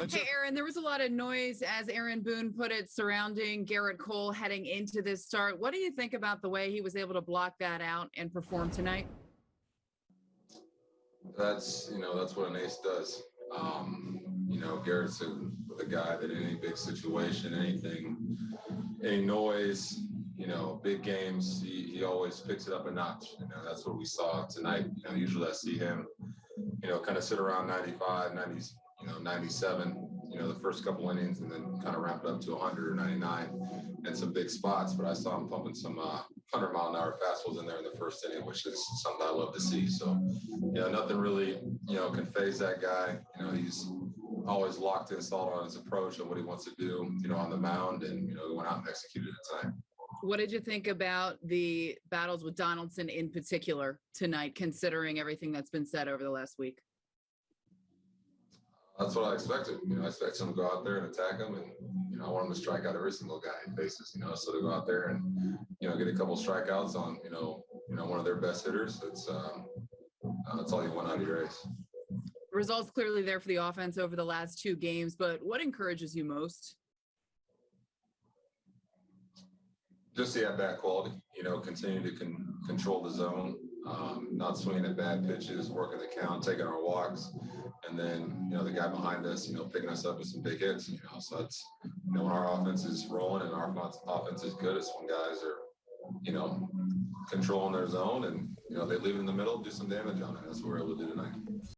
That's Hey. Aaron, there was a lot of noise, as Aaron Boone put it, surrounding Gerrit Cole heading into this start. What do you think about the way he was able to block that out and perform tonight? That's, you know, that's what an ace does. Um, you know, Gerrit's a, the guy that in any big situation, anything, any noise, you know, big games, he, he always picks it up a notch. You know, that's what we saw tonight. You know, usually I see him, you know, kind of sit around 95, 90, you know, 97, you know, the first couple innings and then kind of ramped up to 100 or 99 and some big spots. But I saw him pumping some uh, 100 mile an hour fastballs in there in the first inning, which is something I love to see. So, you know, nothing really, you know, can faze that guy. You know, he's always locked in solid on his approach and what he wants to do, you know, on the mound. And, you know, he went out and executed tonight. What did you think about the battles with Donaldson in particular tonight, considering everything that's been said over the last week? That's what I expected. You know, I expect him to go out there and attack him, and you know, I want him to strike out every single guy he faces. You know, so to go out there and you know get a couple strikeouts on you know you know one of their best hitters, it's um, uh, that's all you want out of your ace. Results clearly there for the offense over the last two games, but what encourages you most? Just the at bat quality. You know, continue to con- control the zone, um, not swinging at bad pitches, working the count, taking our walks, and then you know the guy behind us, you know, picking us up with some big hits. You know, so that's you know when our offense is rolling and our offense- is good, it's when guys are you know controlling their zone and you know they leave in the middle, do some damage on it. That's what we're able to do tonight.